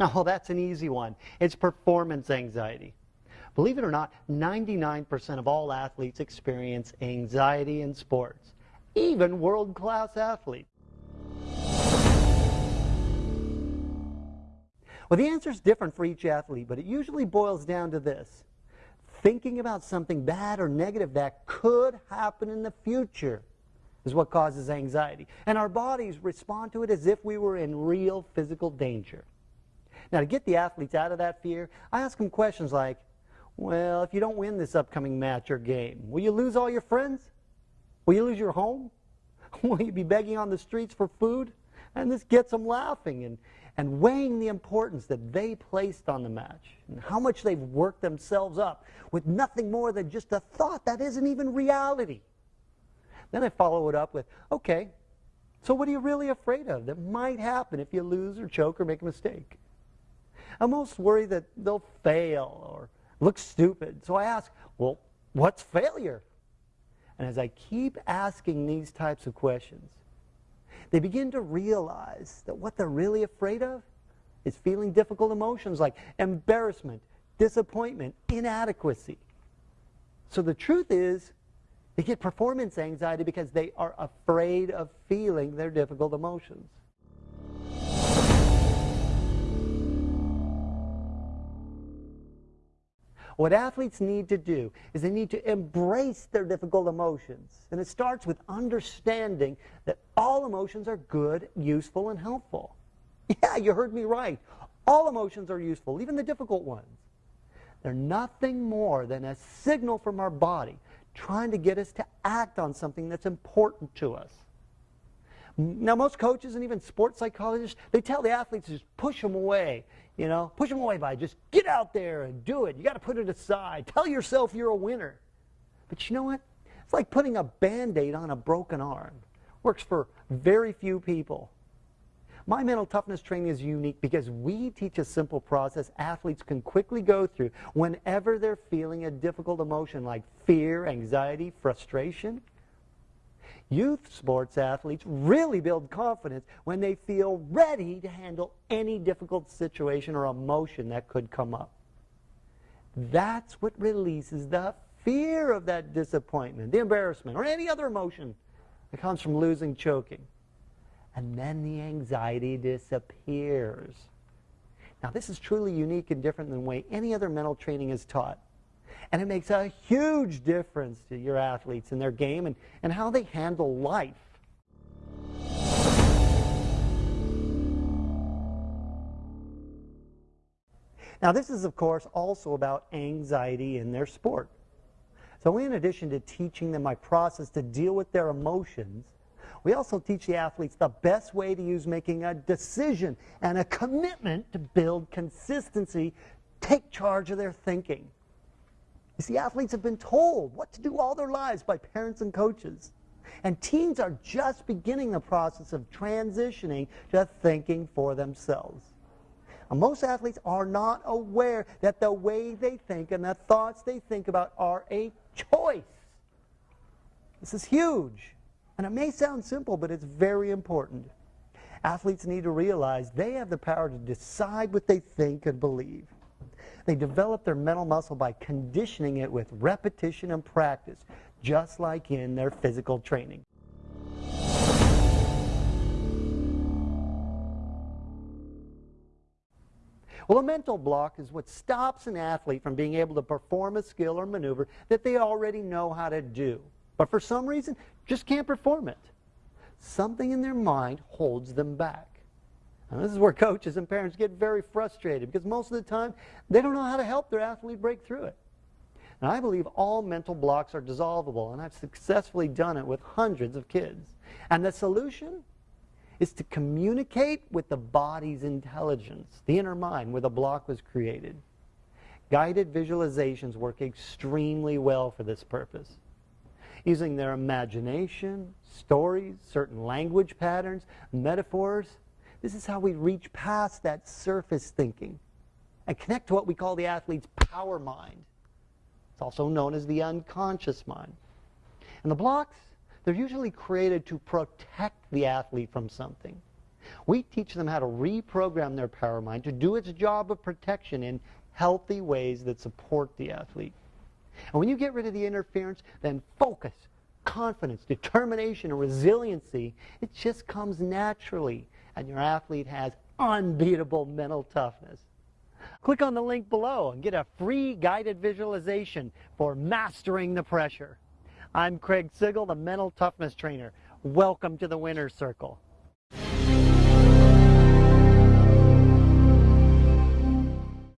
Oh, that's an easy one. It's performance anxiety. Believe it or not, 99% of all athletes experience anxiety in sports, even world-class athletes. Well, the answer is different for each athlete, but it usually boils down to this. Thinking about something bad or negative that could happen in the future is what causes anxiety. And our bodies respond to it as if we were in real physical danger. Now, to get the athletes out of that fear, I ask them questions like, well, if you don't win this upcoming match or game, will you lose all your friends? Will you lose your home? Will you be begging on the streets for food? And this gets them laughing and, and weighing the importance that they placed on the match and how much they've worked themselves up with nothing more than just a thought that isn't even reality. Then I follow it up with, okay, so what are you really afraid of that might happen if you lose or choke or make a mistake? I'm most worried that they'll fail or look stupid. So I ask, well, what's failure? And as I keep asking these types of questions, they begin to realize that what they're really afraid of is feeling difficult emotions like embarrassment, disappointment, inadequacy. So the truth is, they get performance anxiety because they are afraid of feeling their difficult emotions. What athletes need to do is they need to embrace their difficult emotions. And it starts with understanding that all emotions are good, useful, and helpful. Yeah, you heard me right. All emotions are useful, even the difficult ones. They're nothing more than a signal from our body trying to get us to act on something that's important to us. Now, most coaches and even sports psychologists, they tell the athletes to just push them away. You know, push them away by just get out there and do it. You got to put it aside. Tell yourself you're a winner. But you know what? It's like putting a band-aid on a broken arm. Works for very few people. My mental toughness training is unique because we teach a simple process athletes can quickly go through whenever they're feeling a difficult emotion like fear, anxiety, frustration. Youth sports athletes really build confidence when they feel ready to handle any difficult situation or emotion that could come up. That's what releases the fear of that disappointment, the embarrassment, or any other emotion that comes from losing, choking. And then the anxiety disappears. Now, this is truly unique and different than the way any other mental training is taught. And it makes a huge difference to your athletes in their game and, and how they handle life. Now this is of course also about anxiety in their sport. So in addition to teaching them my process to deal with their emotions, we also teach the athletes the best way to use making a decision and a commitment to build consistency, take charge of their thinking. You see, athletes have been told what to do all their lives by parents and coaches. And teens are just beginning the process of transitioning to thinking for themselves. Most athletes are not aware that the way they think and the thoughts they think about are a choice. This is huge. And it may sound simple, but it's very important. Athletes need to realize they have the power to decide what they think and believe. They develop their mental muscle by conditioning it with repetition and practice, just like in their physical training. Well, a mental block is what stops an athlete from being able to perform a skill or maneuver that they already know how to do, but for some reason just can't perform it. Something in their mind holds them back. This is where coaches and parents get very frustrated because most of the time they don't know how to help their athlete break through it. Now, I believe all mental blocks are dissolvable, and I've successfully done it with hundreds of kids. And the solution is to communicate with the body's intelligence, the inner mind where the block was created. Guided visualizations work extremely well for this purpose. Using their imagination, stories, certain language patterns, metaphors, this is how we reach past that surface thinking and connect to what we call the athlete's power mind. It's also known as the unconscious mind. And the blocks, they're usually created to protect the athlete from something. We teach them how to reprogram their power mind to do its job of protection in healthy ways that support the athlete. And when you get rid of the interference, then focus, confidence, determination, and resiliency, it just comes naturally. And your athlete has unbeatable mental toughness. Click on the link below and get a free guided visualization for mastering the pressure. I'm Craig Sigl, the mental toughness trainer. Welcome to the winner's circle.